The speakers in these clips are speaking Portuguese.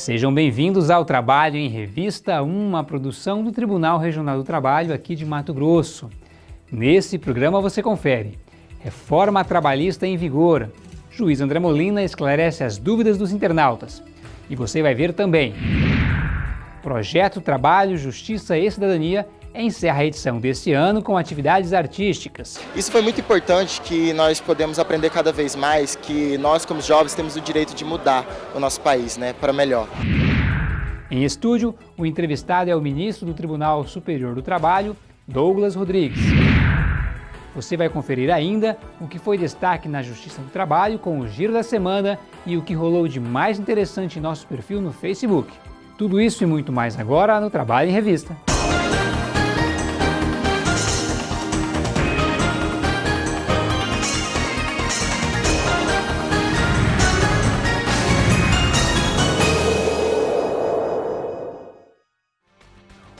Sejam bem-vindos ao Trabalho em Revista, uma produção do Tribunal Regional do Trabalho aqui de Mato Grosso. Nesse programa você confere Reforma Trabalhista em Vigor. Juiz André Molina esclarece as dúvidas dos internautas. E você vai ver também Projeto Trabalho, Justiça e Cidadania encerra a edição deste ano com atividades artísticas. Isso foi muito importante que nós podemos aprender cada vez mais que nós como jovens temos o direito de mudar o nosso país, né, para melhor. Em estúdio, o entrevistado é o ministro do Tribunal Superior do Trabalho, Douglas Rodrigues. Você vai conferir ainda o que foi destaque na Justiça do Trabalho com o Giro da Semana e o que rolou de mais interessante em nosso perfil no Facebook. Tudo isso e muito mais agora no Trabalho em Revista.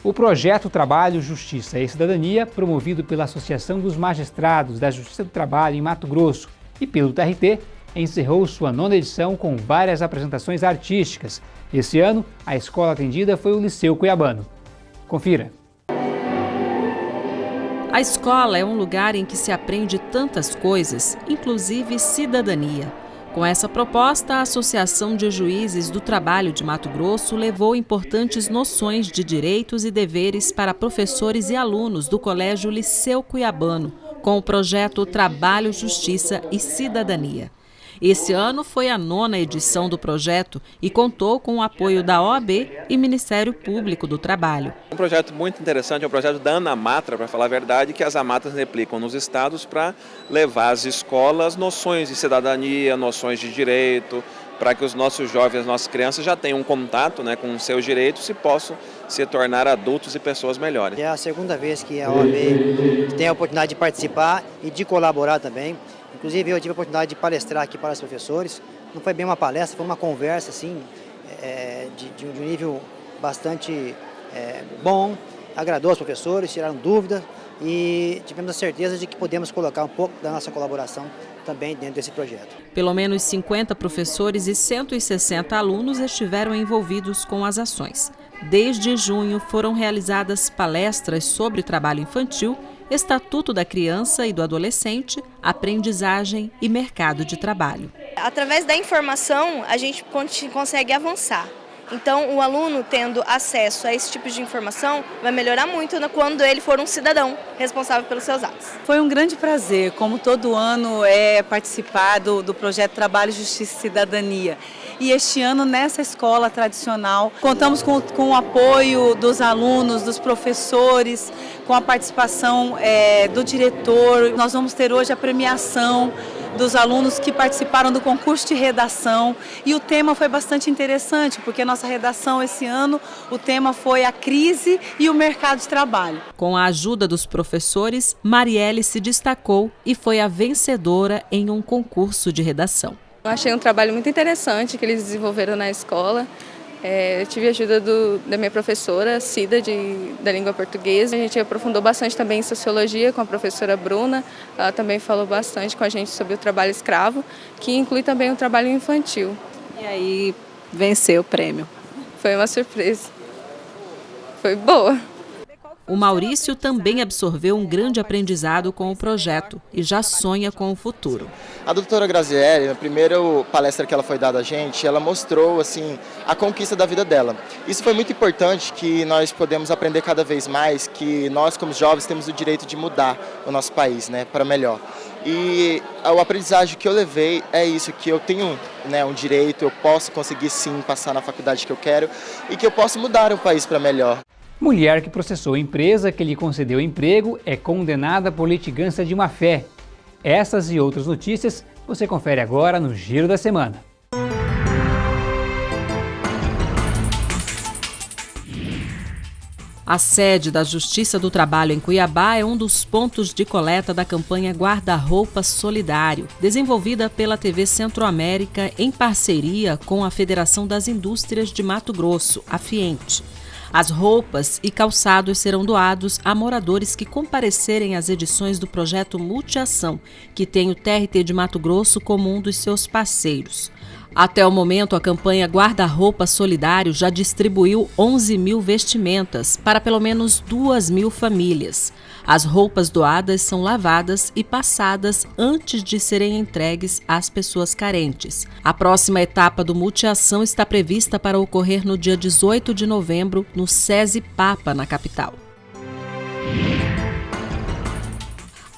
O projeto Trabalho, Justiça e Cidadania, promovido pela Associação dos Magistrados da Justiça do Trabalho em Mato Grosso e pelo TRT, encerrou sua nona edição com várias apresentações artísticas. Esse ano, a escola atendida foi o Liceu Cuiabano. Confira. A escola é um lugar em que se aprende tantas coisas, inclusive cidadania. Com essa proposta, a Associação de Juízes do Trabalho de Mato Grosso levou importantes noções de direitos e deveres para professores e alunos do Colégio Liceu Cuiabano, com o projeto Trabalho, Justiça e Cidadania. Esse ano foi a nona edição do projeto e contou com o apoio da OAB e Ministério Público do Trabalho. Um projeto muito interessante, é um projeto da Anamatra, para falar a verdade, que as amatras replicam nos estados para levar às escolas noções de cidadania, noções de direito, para que os nossos jovens, as nossas crianças já tenham um contato né, com os seus direitos e possam se tornar adultos e pessoas melhores. É a segunda vez que a OAB tem a oportunidade de participar e de colaborar também. Inclusive, eu tive a oportunidade de palestrar aqui para os professores. Não foi bem uma palestra, foi uma conversa assim, é, de, de, um nível bastante é, bom. Agradou os professores, tiraram dúvidas e tivemos a certeza de que podemos colocar um pouco da nossa colaboração também dentro desse projeto. Pelo menos 50 professores e 160 alunos estiveram envolvidos com as ações. Desde junho foram realizadas palestras sobre trabalho infantil Estatuto da Criança e do Adolescente, Aprendizagem e Mercado de Trabalho. Através da informação, a gente consegue avançar. Então, o aluno tendo acesso a esse tipo de informação vai melhorar muito quando ele for um cidadão responsável pelos seus atos. Foi um grande prazer, como todo ano, é participar do, do projeto Trabalho, Justiça e Cidadania. E este ano, nessa escola tradicional, contamos com, com o apoio dos alunos, dos professores, com a participação é, do diretor. Nós vamos ter hoje a premiação dos alunos que participaram do concurso de redação e o tema foi bastante interessante, porque a nossa redação esse ano, o tema foi a crise e o mercado de trabalho. Com a ajuda dos professores, Marielle se destacou e foi a vencedora em um concurso de redação. Eu achei um trabalho muito interessante que eles desenvolveram na escola. É, eu tive a ajuda do, da minha professora, Cida, de, da língua portuguesa. A gente aprofundou bastante também em sociologia com a professora Bruna. Ela também falou bastante com a gente sobre o trabalho escravo, que inclui também o trabalho infantil. E aí venceu o prêmio. Foi uma surpresa. Foi boa. O Maurício também absorveu um grande aprendizado com o projeto e já sonha com o futuro. A doutora Grazielli, na primeira palestra que ela foi dada a gente, ela mostrou assim a conquista da vida dela. Isso foi muito importante que nós podemos aprender cada vez mais que nós como jovens temos o direito de mudar o nosso país, né, para melhor. E o aprendizagem que eu levei é isso, que eu tenho né, um direito, eu posso conseguir sim passar na faculdade que eu quero e que eu posso mudar o país para melhor. Mulher que processou a empresa que lhe concedeu emprego é condenada por litigância de má-fé. Essas e outras notícias você confere agora no Giro da Semana. A sede da Justiça do Trabalho em Cuiabá é um dos pontos de coleta da campanha Guarda-Roupa Solidário, desenvolvida pela TV Centro-América em parceria com a Federação das Indústrias de Mato Grosso, a FIENTE. As roupas e calçados serão doados a moradores que comparecerem às edições do projeto Multiação, que tem o TRT de Mato Grosso como um dos seus parceiros. Até o momento, a campanha Guarda-Roupa Solidário já distribuiu 11 mil vestimentas para pelo menos 2 mil famílias. As roupas doadas são lavadas e passadas antes de serem entregues às pessoas carentes. A próxima etapa do Multiação está prevista para ocorrer no dia 18 de novembro, no SESI Papa, na capital.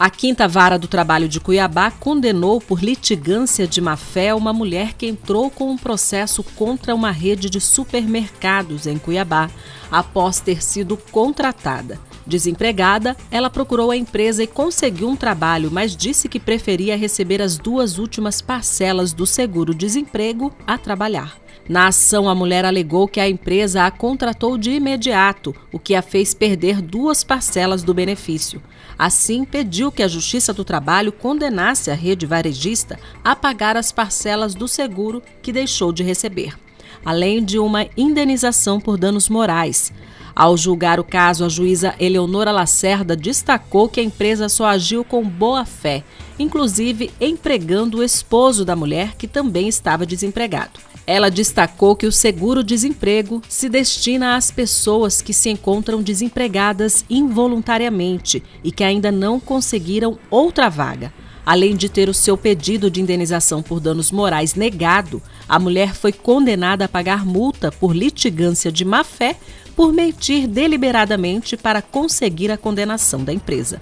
A quinta vara do trabalho de Cuiabá condenou por litigância de má-fé uma mulher que entrou com um processo contra uma rede de supermercados em Cuiabá, após ter sido contratada. Desempregada, ela procurou a empresa e conseguiu um trabalho, mas disse que preferia receber as duas últimas parcelas do seguro-desemprego a trabalhar. Na ação, a mulher alegou que a empresa a contratou de imediato, o que a fez perder duas parcelas do benefício. Assim, pediu que a Justiça do Trabalho condenasse a rede varejista a pagar as parcelas do seguro que deixou de receber, além de uma indenização por danos morais. Ao julgar o caso, a juíza Eleonora Lacerda destacou que a empresa só agiu com boa fé, inclusive empregando o esposo da mulher, que também estava desempregado. Ela destacou que o seguro-desemprego se destina às pessoas que se encontram desempregadas involuntariamente e que ainda não conseguiram outra vaga. Além de ter o seu pedido de indenização por danos morais negado, a mulher foi condenada a pagar multa por litigância de má-fé por mentir deliberadamente para conseguir a condenação da empresa.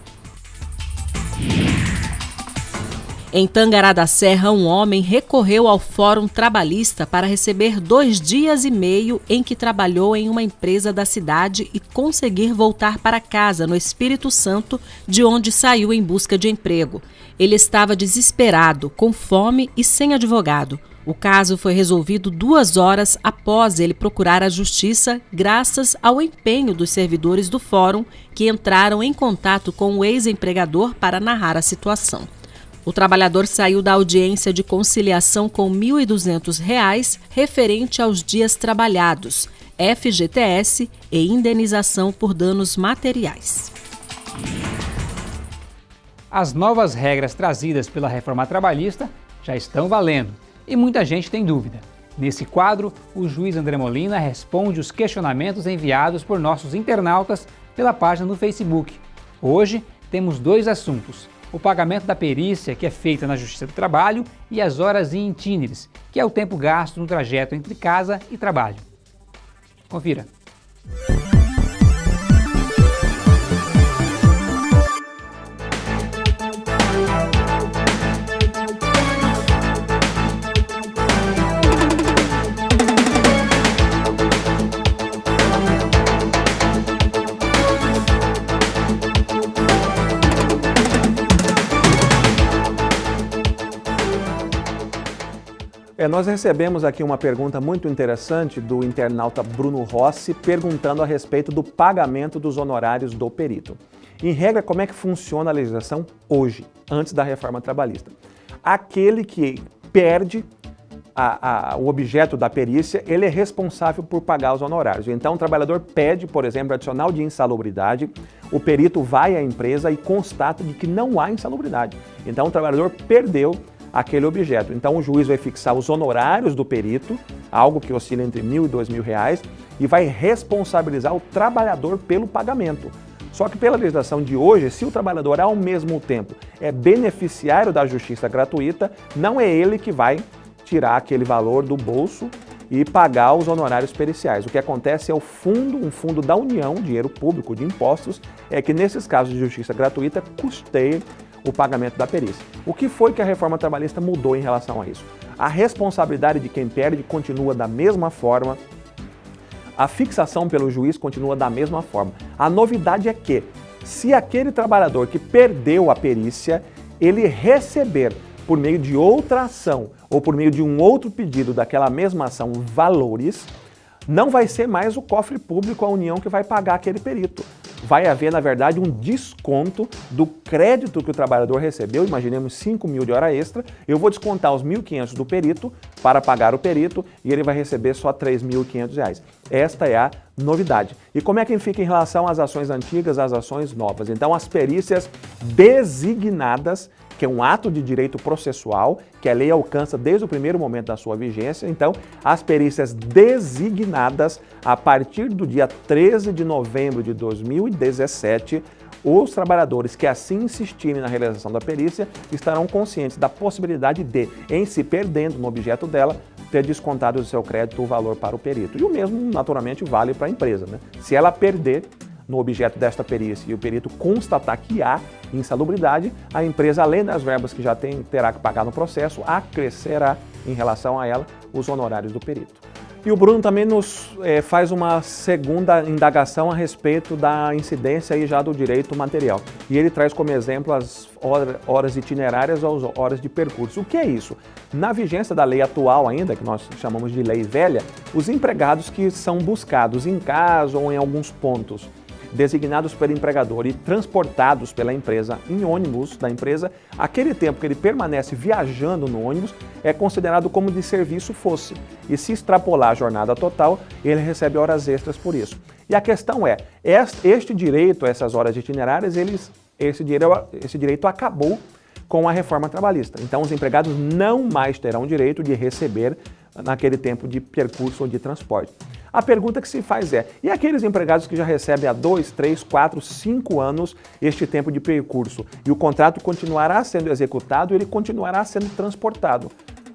Em Tangará da Serra, um homem recorreu ao Fórum Trabalhista para receber dois dias e meio em que trabalhou em uma empresa da cidade e conseguir voltar para casa, no Espírito Santo, de onde saiu em busca de emprego. Ele estava desesperado, com fome e sem advogado. O caso foi resolvido duas horas após ele procurar a justiça, graças ao empenho dos servidores do fórum que entraram em contato com o ex-empregador para narrar a situação. O trabalhador saiu da audiência de conciliação com R$ 1.200 referente aos dias trabalhados, FGTS e indenização por danos materiais. As novas regras trazidas pela reforma trabalhista já estão valendo e muita gente tem dúvida. Nesse quadro, o juiz André Molina responde os questionamentos enviados por nossos internautas pela página no Facebook. Hoje temos dois assuntos o pagamento da perícia que é feita na Justiça do Trabalho e as horas in itinere, que é o tempo gasto no trajeto entre casa e trabalho. Confira. É, nós recebemos aqui uma pergunta muito interessante do internauta Bruno Rossi, perguntando a respeito do pagamento dos honorários do perito. Em regra, como é que funciona a legislação hoje, antes da reforma trabalhista? Aquele que perde a, a, o objeto da perícia, ele é responsável por pagar os honorários. Então, o trabalhador pede, por exemplo, adicional de insalubridade, o perito vai à empresa e constata de que não há insalubridade. Então, o trabalhador perdeu aquele objeto. Então o juiz vai fixar os honorários do perito, algo que oscila entre mil e dois mil reais, e vai responsabilizar o trabalhador pelo pagamento. Só que pela legislação de hoje, se o trabalhador ao mesmo tempo é beneficiário da justiça gratuita, não é ele que vai tirar aquele valor do bolso e pagar os honorários periciais. O que acontece é o fundo, um fundo da União, dinheiro público de impostos, é que nesses casos de justiça gratuita custeia o pagamento da perícia. O que foi que a reforma trabalhista mudou em relação a isso? A responsabilidade de quem perde continua da mesma forma, a fixação pelo juiz continua da mesma forma. A novidade é que, se aquele trabalhador que perdeu a perícia, ele receber por meio de outra ação ou por meio de um outro pedido daquela mesma ação valores, não vai ser mais o cofre público, a União, que vai pagar aquele perito vai haver, na verdade, um desconto do crédito que o trabalhador recebeu, imaginemos 5 mil de hora extra, eu vou descontar os 1.500 do perito para pagar o perito e ele vai receber só R$ 3.500. Esta é a novidade. E como é que fica em relação às ações antigas, às ações novas? Então, as perícias designadas que é um ato de direito processual, que a lei alcança desde o primeiro momento da sua vigência. Então, as perícias designadas a partir do dia 13 de novembro de 2017 os trabalhadores que assim insistirem na realização da perícia estarão conscientes da possibilidade de, em se perdendo no objeto dela, ter descontado do seu crédito o valor para o perito. E o mesmo, naturalmente, vale para a empresa. Né? Se ela perder no objeto desta perícia e o perito constatar que há insalubridade, a empresa, além das verbas que já tem, terá que pagar no processo, acrescerá em relação a ela os honorários do perito. E o Bruno também nos é, faz uma segunda indagação a respeito da incidência aí já do direito material. E ele traz como exemplo as horas itinerárias ou as horas de percurso. O que é isso? Na vigência da lei atual ainda, que nós chamamos de lei velha, os empregados que são buscados em casa ou em alguns pontos designados pelo empregador e transportados pela empresa em ônibus da empresa, aquele tempo que ele permanece viajando no ônibus é considerado como de serviço fosse. E se extrapolar a jornada total, ele recebe horas extras por isso. E a questão é, este direito, essas horas itinerárias, eles, esse, direito, esse direito acabou com a reforma trabalhista. Então, os empregados não mais terão direito de receber naquele tempo de percurso ou de transporte. A pergunta que se faz é, e aqueles empregados que já recebem há dois, três, quatro, cinco anos este tempo de percurso e o contrato continuará sendo executado ele continuará sendo transportado?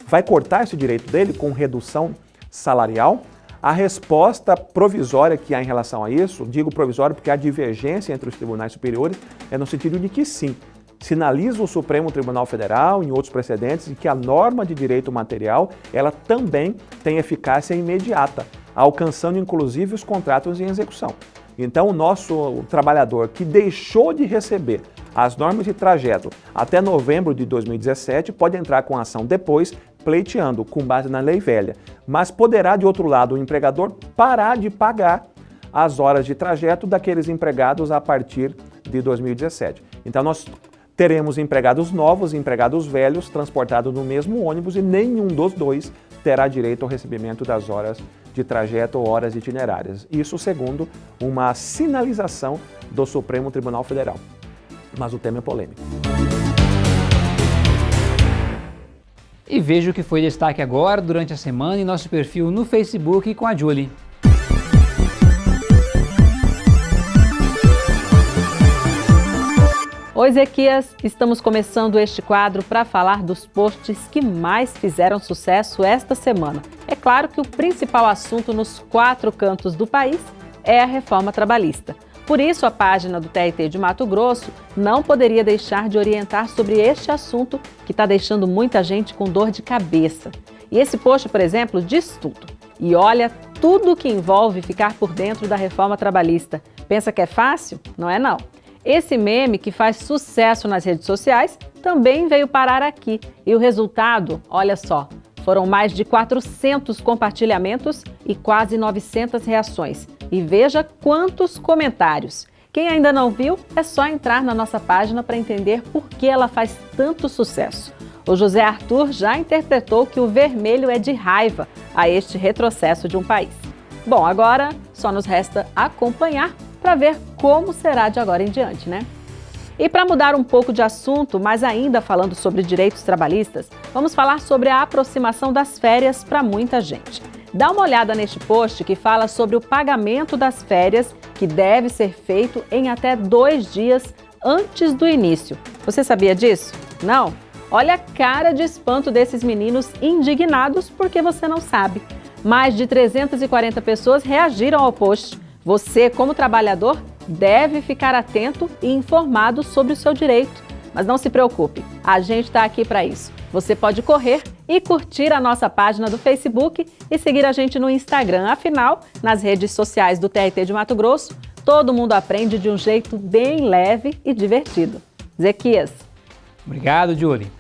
Vai cortar esse direito dele com redução salarial? A resposta provisória que há em relação a isso, digo provisória porque há divergência entre os tribunais superiores, é no sentido de que sim, sinaliza o Supremo Tribunal Federal, em outros precedentes, de que a norma de direito material, ela também tem eficácia imediata alcançando inclusive os contratos em execução. Então, o nosso trabalhador que deixou de receber as normas de trajeto até novembro de 2017 pode entrar com ação depois, pleiteando com base na lei velha. Mas poderá, de outro lado, o empregador parar de pagar as horas de trajeto daqueles empregados a partir de 2017. Então, nós teremos empregados novos e empregados velhos transportados no mesmo ônibus e nenhum dos dois terá direito ao recebimento das horas de trajeto ou horas itinerárias. Isso segundo uma sinalização do Supremo Tribunal Federal. Mas o tema é polêmico. E veja o que foi destaque agora durante a semana em nosso perfil no Facebook com a Julie. Oi, Ezequias! Estamos começando este quadro para falar dos posts que mais fizeram sucesso esta semana. É claro que o principal assunto nos quatro cantos do país é a reforma trabalhista. Por isso, a página do TRT de Mato Grosso não poderia deixar de orientar sobre este assunto que está deixando muita gente com dor de cabeça. E esse post, por exemplo, diz tudo. E olha tudo que envolve ficar por dentro da reforma trabalhista. Pensa que é fácil? Não é não. Esse meme, que faz sucesso nas redes sociais, também veio parar aqui. E o resultado, olha só, foram mais de 400 compartilhamentos e quase 900 reações. E veja quantos comentários. Quem ainda não viu, é só entrar na nossa página para entender por que ela faz tanto sucesso. O José Arthur já interpretou que o vermelho é de raiva a este retrocesso de um país. Bom, agora só nos resta acompanhar para ver como será de agora em diante, né? E para mudar um pouco de assunto, mas ainda falando sobre direitos trabalhistas, vamos falar sobre a aproximação das férias para muita gente. Dá uma olhada neste post que fala sobre o pagamento das férias, que deve ser feito em até dois dias antes do início. Você sabia disso? Não? Olha a cara de espanto desses meninos indignados porque você não sabe. Mais de 340 pessoas reagiram ao post. Você, como trabalhador, deve ficar atento e informado sobre o seu direito. Mas não se preocupe, a gente está aqui para isso. Você pode correr e curtir a nossa página do Facebook e seguir a gente no Instagram. Afinal, nas redes sociais do TRT de Mato Grosso, todo mundo aprende de um jeito bem leve e divertido. Zequias. Obrigado, Julie.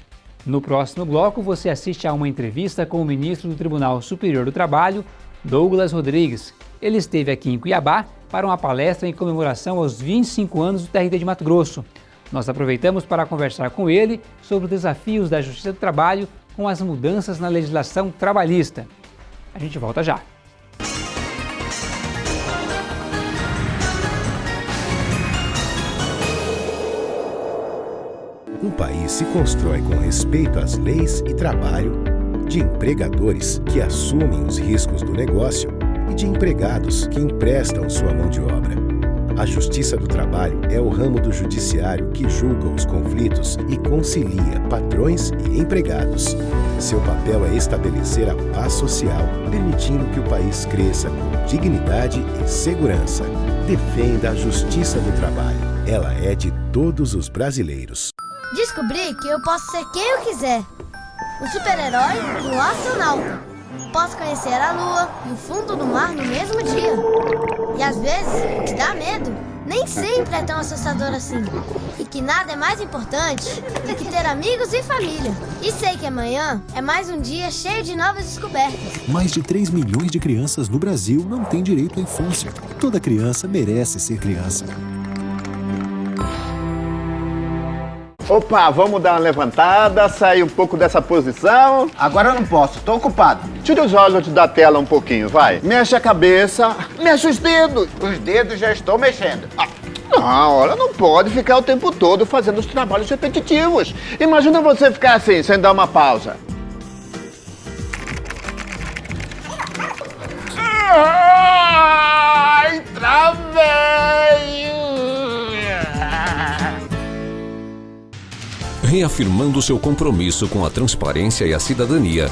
No próximo bloco, você assiste a uma entrevista com o ministro do Tribunal Superior do Trabalho, Douglas Rodrigues, ele esteve aqui em Cuiabá para uma palestra em comemoração aos 25 anos do TRT de Mato Grosso. Nós aproveitamos para conversar com ele sobre os desafios da Justiça do Trabalho com as mudanças na legislação trabalhista. A gente volta já. Um país se constrói com respeito às leis e trabalho, de empregadores que assumem os riscos do negócio de empregados que emprestam sua mão de obra. A Justiça do Trabalho é o ramo do judiciário que julga os conflitos e concilia patrões e empregados. Seu papel é estabelecer a paz social, permitindo que o país cresça com dignidade e segurança. Defenda a Justiça do Trabalho. Ela é de todos os brasileiros. Descobri que eu posso ser quem eu quiser. Um super-herói um astronauta. Posso conhecer a lua e o fundo do mar no mesmo dia. E às vezes, o que dá medo nem sempre é tão assustador assim. E que nada é mais importante do que ter amigos e família. E sei que amanhã é mais um dia cheio de novas descobertas. Mais de 3 milhões de crianças no Brasil não têm direito à infância. Toda criança merece ser criança. Opa, vamos dar uma levantada, sair um pouco dessa posição. Agora eu não posso, tô ocupado. Tira os olhos da tela um pouquinho, vai. Mexe a cabeça, mexe os dedos. Os dedos já estou mexendo. Ah, não, olha, não pode ficar o tempo todo fazendo os trabalhos repetitivos. Imagina você ficar assim, sem dar uma pausa. Ai, travei! Reafirmando seu compromisso com a transparência e a cidadania,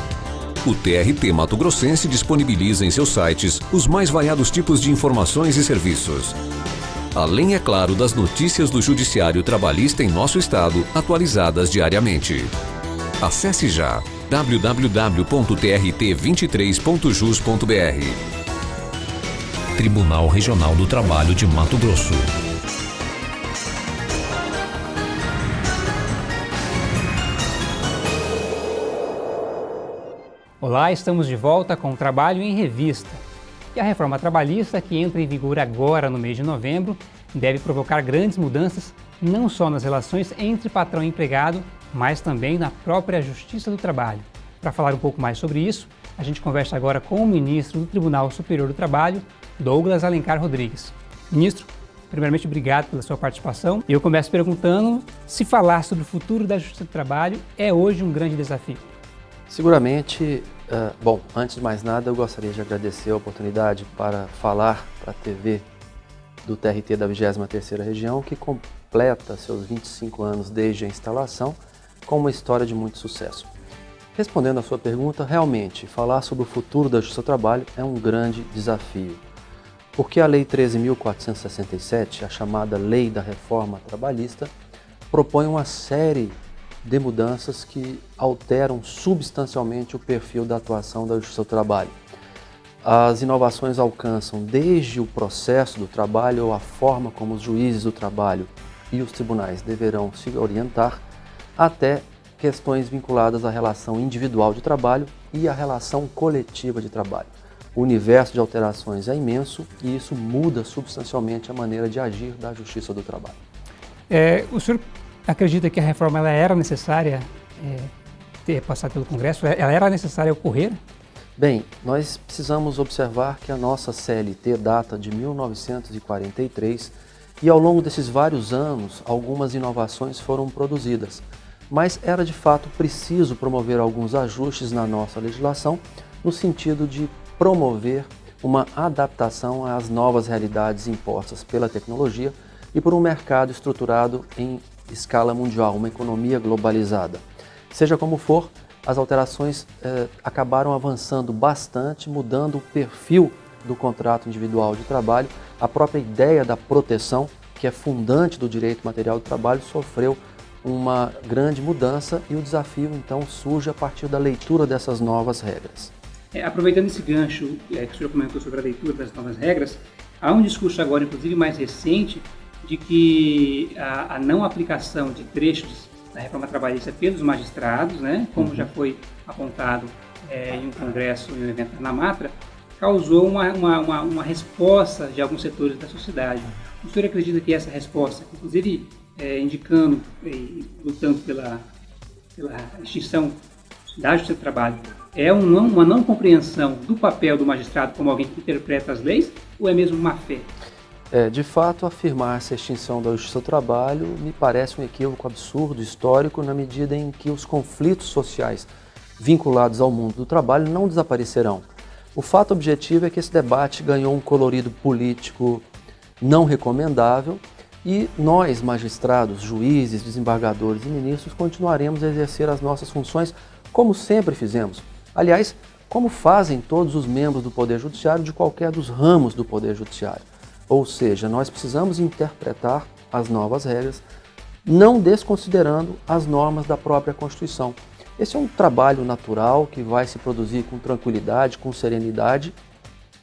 o TRT Mato Grossense disponibiliza em seus sites os mais variados tipos de informações e serviços. Além, é claro, das notícias do Judiciário Trabalhista em nosso estado, atualizadas diariamente. Acesse já www.trt23.jus.br Tribunal Regional do Trabalho de Mato Grosso. Olá, estamos de volta com o Trabalho em Revista. E a reforma trabalhista, que entra em vigor agora no mês de novembro, deve provocar grandes mudanças não só nas relações entre patrão e empregado, mas também na própria Justiça do Trabalho. Para falar um pouco mais sobre isso, a gente conversa agora com o ministro do Tribunal Superior do Trabalho, Douglas Alencar Rodrigues. Ministro, primeiramente obrigado pela sua participação. Eu começo perguntando se falar sobre o futuro da Justiça do Trabalho é hoje um grande desafio. Seguramente Uh, bom, antes de mais nada, eu gostaria de agradecer a oportunidade para falar para a TV do TRT da 23ª Região, que completa seus 25 anos desde a instalação, com uma história de muito sucesso. Respondendo à sua pergunta, realmente, falar sobre o futuro da Justiça do Trabalho é um grande desafio. Porque a Lei 13.467, a chamada Lei da Reforma Trabalhista, propõe uma série de mudanças que alteram substancialmente o perfil da atuação da Justiça do Trabalho. As inovações alcançam desde o processo do trabalho ou a forma como os juízes do trabalho e os tribunais deverão se orientar, até questões vinculadas à relação individual de trabalho e à relação coletiva de trabalho. O universo de alterações é imenso e isso muda substancialmente a maneira de agir da Justiça do Trabalho. É, o senhor acredita que a reforma ela era necessária é, ter passado pelo Congresso? Ela era necessária ocorrer? Bem, nós precisamos observar que a nossa CLT data de 1943 e ao longo desses vários anos algumas inovações foram produzidas, mas era de fato preciso promover alguns ajustes na nossa legislação no sentido de promover uma adaptação às novas realidades impostas pela tecnologia e por um mercado estruturado em escala mundial, uma economia globalizada. Seja como for, as alterações eh, acabaram avançando bastante, mudando o perfil do contrato individual de trabalho. A própria ideia da proteção, que é fundante do direito material do trabalho, sofreu uma grande mudança e o desafio então surge a partir da leitura dessas novas regras. É, aproveitando esse gancho é, que o senhor comentou sobre a leitura das novas regras, há um discurso agora, inclusive mais recente, de que a, a não aplicação de trechos da reforma trabalhista pelos magistrados, né, como uhum. já foi apontado é, em um congresso, em um evento na Matra, causou uma, uma, uma, uma, resposta de alguns setores da sociedade. O senhor acredita que essa resposta, inclusive é, indicando e lutando pela, pela extinção da justiça do trabalho, é um não, uma não compreensão do papel do magistrado como alguém que interpreta as leis ou é mesmo má fé? É, de fato, afirmar-se a extinção da justiça do trabalho me parece um equívoco absurdo, histórico, na medida em que os conflitos sociais vinculados ao mundo do trabalho não desaparecerão. O fato objetivo é que esse debate ganhou um colorido político não recomendável e nós, magistrados, juízes, desembargadores e ministros, continuaremos a exercer as nossas funções como sempre fizemos. Aliás, como fazem todos os membros do Poder Judiciário de qualquer dos ramos do Poder Judiciário. Ou seja, nós precisamos interpretar as novas regras, não desconsiderando as normas da própria Constituição. Esse é um trabalho natural que vai se produzir com tranquilidade, com serenidade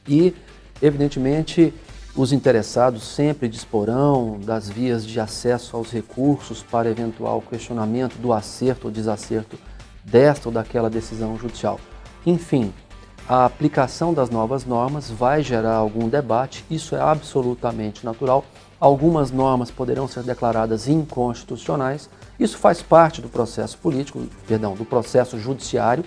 e, evidentemente, os interessados sempre disporão das vias de acesso aos recursos para eventual questionamento do acerto ou desacerto desta ou daquela decisão judicial. Enfim, a aplicação das novas normas vai gerar algum debate, isso é absolutamente natural. Algumas normas poderão ser declaradas inconstitucionais, isso faz parte do processo político, perdão, do processo judiciário,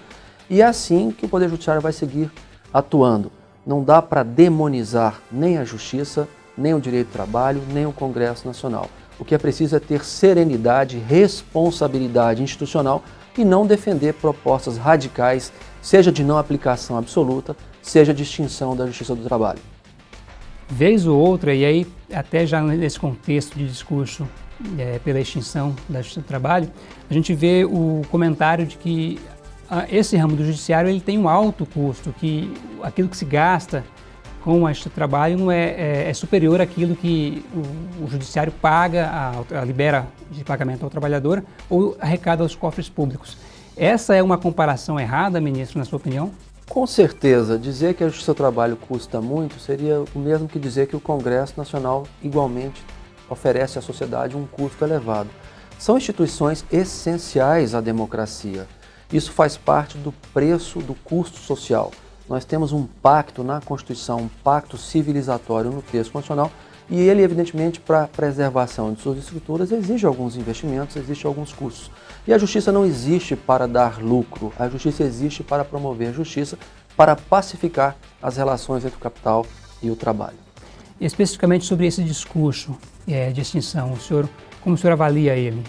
e é assim que o Poder Judiciário vai seguir atuando. Não dá para demonizar nem a Justiça, nem o direito do trabalho, nem o Congresso Nacional. O que é preciso é ter serenidade, responsabilidade institucional e não defender propostas radicais, seja de não aplicação absoluta, seja de extinção da Justiça do Trabalho. Vez ou outra, e aí até já nesse contexto de discurso é, pela extinção da Justiça do Trabalho, a gente vê o comentário de que esse ramo do judiciário ele tem um alto custo, que aquilo que se gasta com este trabalho não é, é, é superior àquilo que o, o judiciário paga, a, a, libera de pagamento ao trabalhador ou arrecada aos cofres públicos. Essa é uma comparação errada, ministro, na sua opinião? Com certeza, dizer que a justiça do trabalho custa muito seria o mesmo que dizer que o Congresso Nacional igualmente oferece à sociedade um custo elevado. São instituições essenciais à democracia. Isso faz parte do preço do custo social. Nós temos um pacto na Constituição, um pacto civilizatório no texto constitucional, e ele, evidentemente, para preservação de suas estruturas, exige alguns investimentos, exige alguns custos. E a justiça não existe para dar lucro, a justiça existe para promover a justiça, para pacificar as relações entre o capital e o trabalho. Especificamente sobre esse discurso é, de extinção, o senhor, como o senhor avalia ele?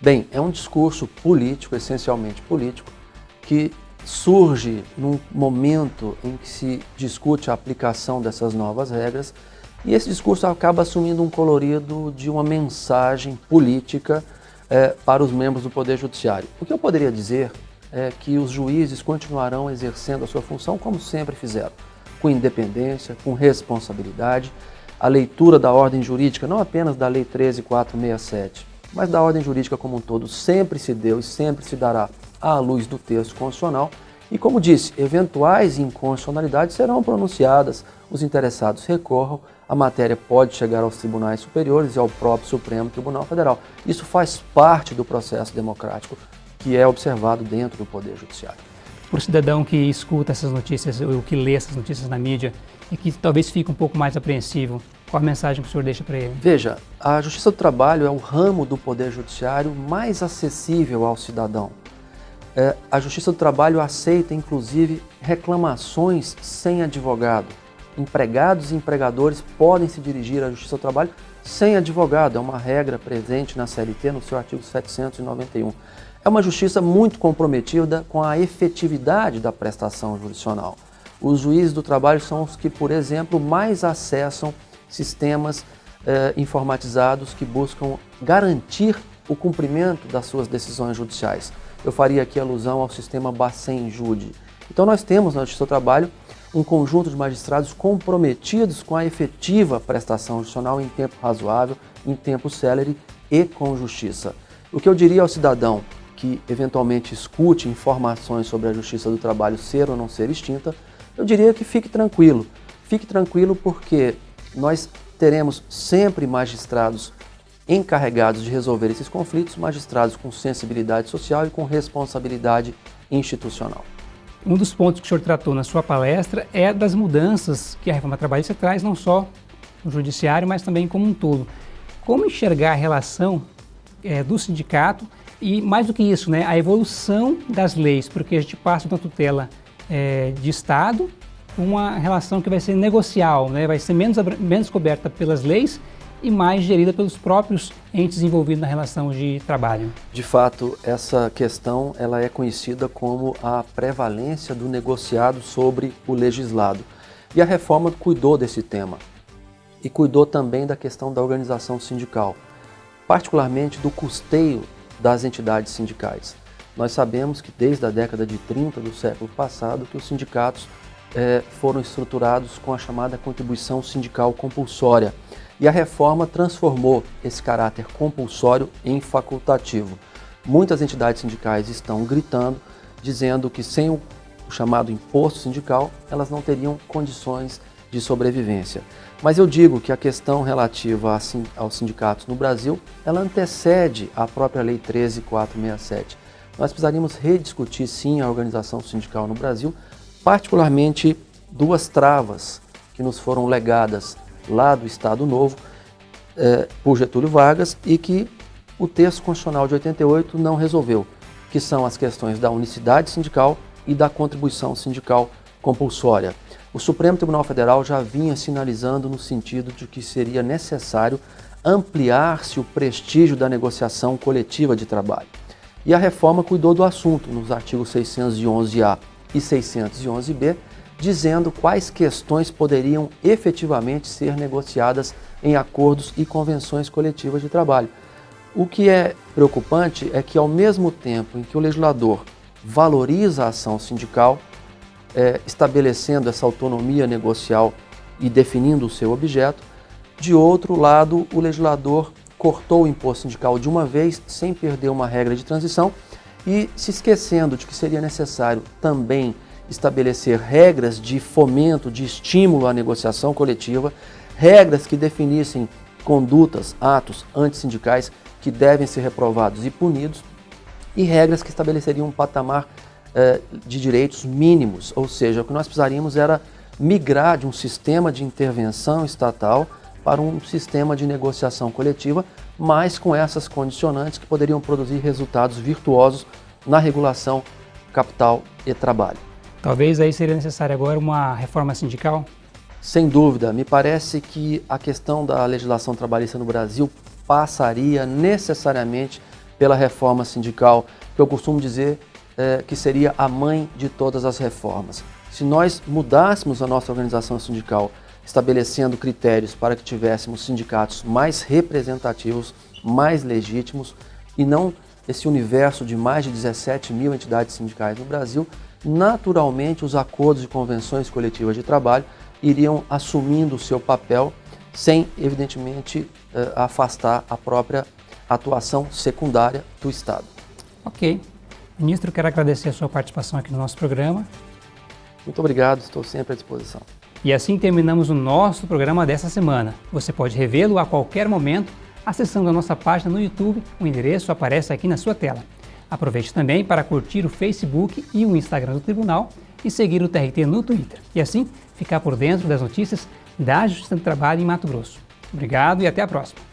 Bem, é um discurso político, essencialmente político, que surge num momento em que se discute a aplicação dessas novas regras e esse discurso acaba assumindo um colorido de uma mensagem política é, para os membros do Poder Judiciário. O que eu poderia dizer é que os juízes continuarão exercendo a sua função como sempre fizeram, com independência, com responsabilidade, a leitura da ordem jurídica, não apenas da Lei 13467, mas da ordem jurídica como um todo, sempre se deu e sempre se dará à luz do texto constitucional. E como disse, eventuais inconstitucionalidades serão pronunciadas, os interessados recorram, a matéria pode chegar aos tribunais superiores e ao próprio Supremo Tribunal Federal. Isso faz parte do processo democrático que é observado dentro do Poder Judiciário. Para o cidadão que escuta essas notícias, ou que lê essas notícias na mídia, e que talvez fique um pouco mais apreensivo, qual a mensagem que o senhor deixa para ele? Veja, a Justiça do Trabalho é o ramo do Poder Judiciário mais acessível ao cidadão. É, a Justiça do Trabalho aceita, inclusive, reclamações sem advogado. Empregados e empregadores podem se dirigir à Justiça do Trabalho sem advogado, é uma regra presente na CLT, no seu artigo 791. É uma justiça muito comprometida com a efetividade da prestação jurisdicional. Os juízes do trabalho são os que, por exemplo, mais acessam sistemas eh, informatizados que buscam garantir o cumprimento das suas decisões judiciais. Eu faria aqui alusão ao sistema Bacen-Jude. Então nós temos na Justiça do Trabalho um conjunto de magistrados comprometidos com a efetiva prestação judicial em tempo razoável, em tempo célere e com justiça. O que eu diria ao cidadão que eventualmente escute informações sobre a Justiça do Trabalho ser ou não ser extinta, eu diria que fique tranquilo. Fique tranquilo porque nós teremos sempre magistrados encarregados de resolver esses conflitos, magistrados com sensibilidade social e com responsabilidade institucional. Um dos pontos que o senhor tratou na sua palestra é das mudanças que a reforma trabalhista traz, não só no judiciário, mas também como um todo. Como enxergar a relação é, do sindicato e, mais do que isso, né, a evolução das leis, porque a gente passa uma tutela é, de Estado uma relação que vai ser negocial, né? vai ser menos, menos coberta pelas leis e mais gerida pelos próprios entes envolvidos na relação de trabalho. De fato, essa questão ela é conhecida como a prevalência do negociado sobre o legislado. E a reforma cuidou desse tema e cuidou também da questão da organização sindical, particularmente do custeio das entidades sindicais. Nós sabemos que desde a década de 30 do século passado que os sindicatos eh, foram estruturados com a chamada contribuição sindical compulsória e a reforma transformou esse caráter compulsório em facultativo. Muitas entidades sindicais estão gritando, dizendo que sem o chamado imposto sindical, elas não teriam condições de sobrevivência. Mas eu digo que a questão relativa aos sindicatos no Brasil, ela antecede a própria Lei 13467. Nós precisaríamos rediscutir sim a organização sindical no Brasil, particularmente duas travas que nos foram legadas lá do Estado Novo eh, por Getúlio Vargas e que o texto constitucional de 88 não resolveu, que são as questões da unicidade sindical e da contribuição sindical compulsória. O Supremo Tribunal Federal já vinha sinalizando no sentido de que seria necessário ampliar-se o prestígio da negociação coletiva de trabalho. E a reforma cuidou do assunto nos artigos 611-A e 611-B, dizendo quais questões poderiam efetivamente ser negociadas em acordos e convenções coletivas de trabalho. O que é preocupante é que, ao mesmo tempo em que o legislador valoriza a ação sindical, é, estabelecendo essa autonomia negocial e definindo o seu objeto. De outro lado, o legislador cortou o imposto sindical de uma vez, sem perder uma regra de transição, e se esquecendo de que seria necessário também estabelecer regras de fomento, de estímulo à negociação coletiva, regras que definissem condutas, atos antissindicais que devem ser reprovados e punidos, e regras que estabeleceriam um patamar eh, de direitos mínimos, ou seja, o que nós precisaríamos era migrar de um sistema de intervenção estatal para um sistema de negociação coletiva, mas com essas condicionantes que poderiam produzir resultados virtuosos na regulação capital e trabalho. Talvez aí seria necessária agora uma reforma sindical? Sem dúvida, me parece que a questão da legislação trabalhista no Brasil passaria necessariamente pela reforma sindical, que eu costumo dizer é, que seria a mãe de todas as reformas. Se nós mudássemos a nossa organização sindical, estabelecendo critérios para que tivéssemos sindicatos mais representativos, mais legítimos e não esse universo de mais de 17 mil entidades sindicais no Brasil, naturalmente os acordos e convenções coletivas de trabalho iriam assumindo o seu papel sem, evidentemente, é, afastar a própria atuação secundária do Estado. Ok. Ministro, quero agradecer a sua participação aqui no nosso programa. Muito obrigado, estou sempre à disposição. E assim terminamos o nosso programa dessa semana. Você pode revê-lo a qualquer momento acessando a nossa página no YouTube, o endereço aparece aqui na sua tela. Aproveite também para curtir o Facebook e o Instagram do Tribunal e seguir o TRT no Twitter. E assim ficar por dentro das notícias da Justiça do Trabalho em Mato Grosso. Obrigado e até a próxima.